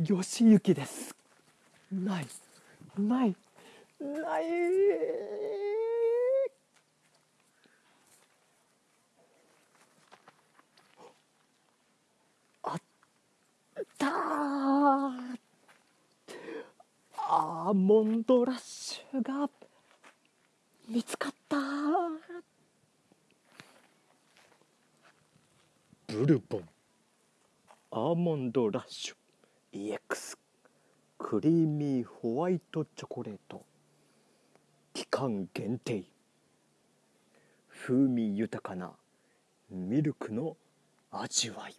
義行です。ない。ない。ない。あった。ーアーモンドラッシュが見つかった。ブルボン。アーモンドラッシュ EX クリーミーホワイトチョコレート。期間限定。風味豊かなミルクの味わい。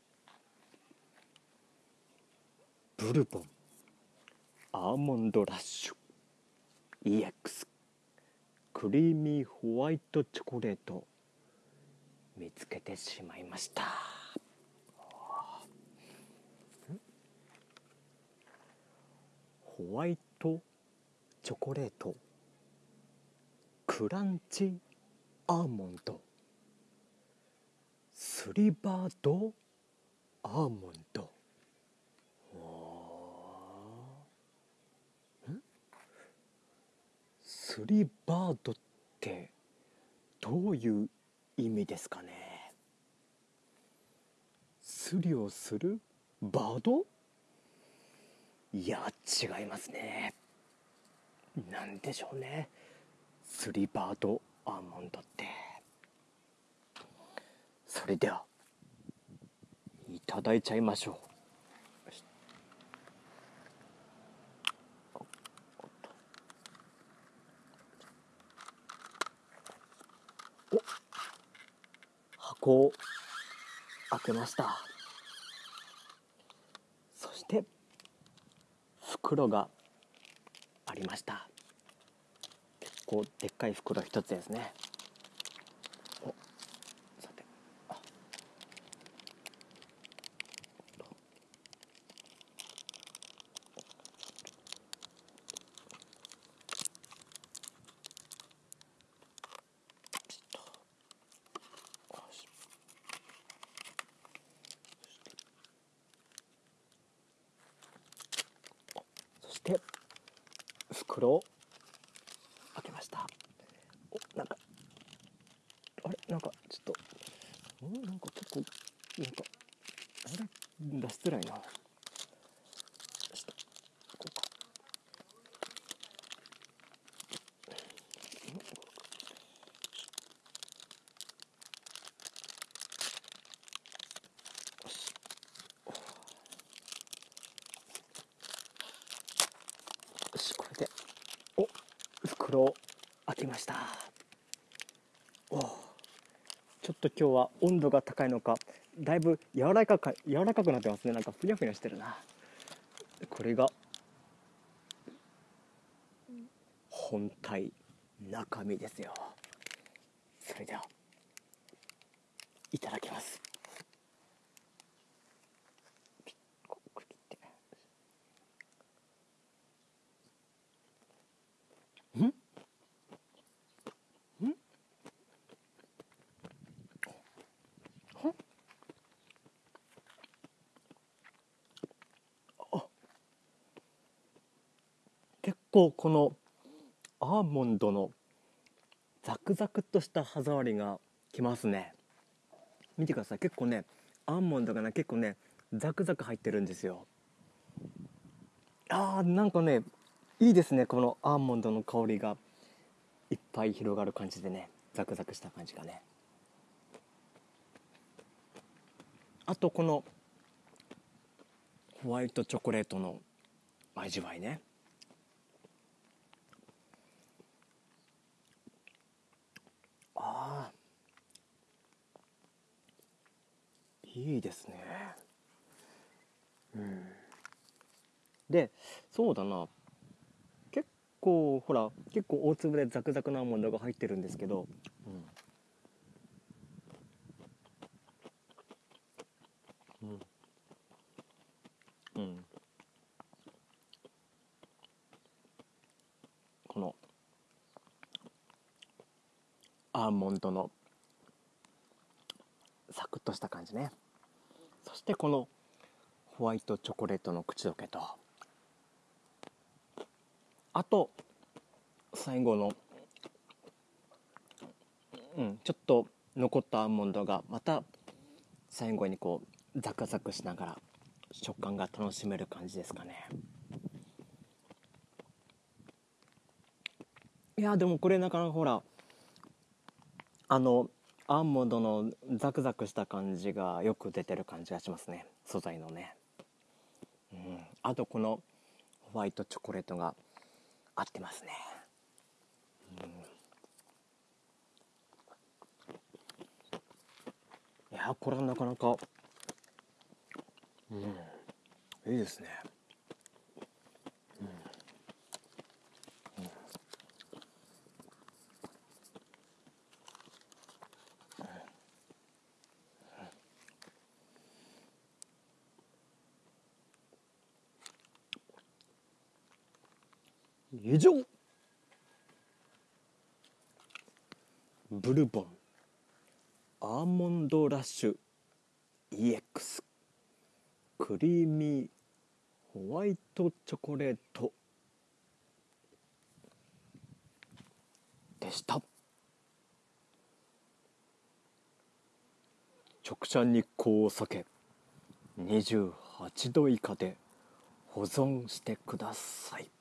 ブルボン。アーモンドラッシュ。EX クリーミーホワイトチョコレート。見つけてしまいましたホワイトチョコレート。クランチアーモンド。スリバードアーモンド。スリバードってどういう意味ですかね？スリをするバード？いや違いますね。なんでしょうね。スリバードアーモンドって。それではいただいちゃいましょう。お箱を開けましたそして袋がありました。結構でっかい袋一つですねおさてあよしそして袋。を開けました。おなんか。あれ？なんかちょっと。んなんか結構なんか。あれ？出しづらいなよしとこうかよしよしこれでお袋を開けました。おちょっと今日は温度が高いのかだいぶ柔らかか柔らかくなってますね。なんかふにゃふにゃしてるな。これが本体中身ですよ。それではいただきますピッここれ切ってんんはあ結構このアーモンドのザクザクとした歯触りがきますね。見てください。結構ねアーモンドがね結構ねザクザク入ってるんですよ。あーなんかねいいですね。このアーモンドの香りがいっぱい広がる感じでねザクザクした感じがね。あとこのホワイトチョコレートの味わいねああいいですね。うん。でそうだな。結構ほら結構大粒でザクザクなアーモンドが入ってるんですけど、うん。うん、このアーモンドのサクッとした感じね。してこのホワイトチョコレートの口どけと。あと最後のうんちょっと残ったアーモンドがまた最後にこうザクザクしながら食感が楽しめる感じですかね。いやでもこれなかなかほらあのアーモンドのザクザクした感じがよく出てる感じがしますね。素材のね。うん。あとこのホワイトチョコレートが合ってますね。いやこれはなかなか。うん。いいですね。以上ブルボンアーモンドラッシュ EX クリーミーホワイトチョコレートでした直射日光を避け28度以下で保存してください